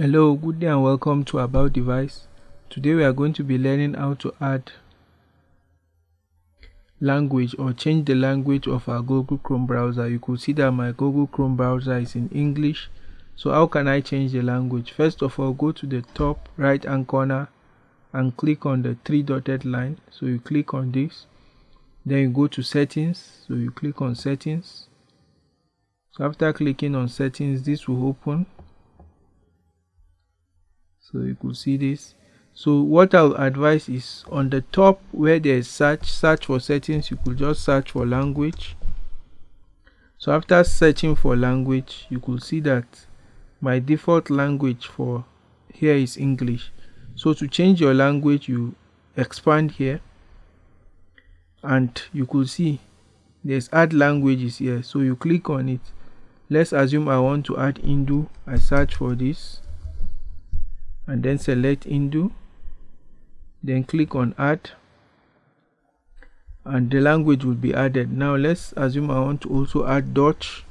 Hello, good day and welcome to About Device. Today we are going to be learning how to add language or change the language of our Google Chrome browser. You could see that my Google Chrome browser is in English. So how can I change the language? First of all, go to the top right hand corner and click on the three dotted line. So you click on this. Then you go to settings. So you click on settings. So after clicking on settings, this will open so you could see this. So what i'll advise is on the top where there's search search for settings you could just search for language. So after searching for language you could see that my default language for here is english. So to change your language you expand here. And you could see there's add languages here. So you click on it. Let's assume i want to add Hindu. I search for this and then select Hindu then click on add and the language will be added. Now let's assume I want to also add Dutch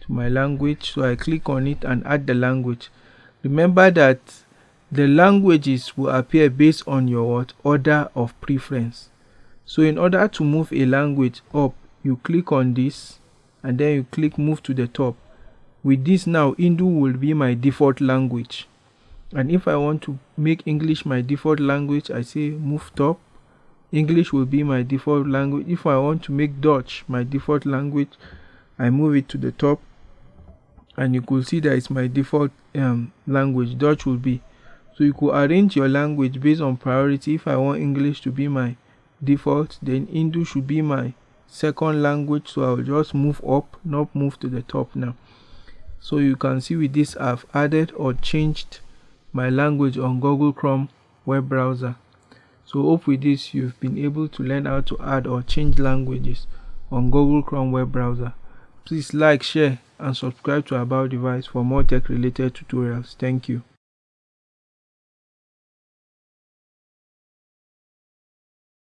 to my language so I click on it and add the language. Remember that the languages will appear based on your order of preference. So in order to move a language up you click on this and then you click move to the top. With this now Hindu will be my default language and if I want to make English my default language I say move top. English will be my default language. If I want to make Dutch my default language I move it to the top. And you could see that it's my default um, language Dutch will be. So you could arrange your language based on priority. If I want English to be my default then Hindu should be my second language. So I'll just move up not move to the top now. So you can see with this I've added or changed my language on Google Chrome web browser. So hope with this you've been able to learn how to add or change languages on Google Chrome web browser. Please like, share and subscribe to About Device for more tech related tutorials. Thank you.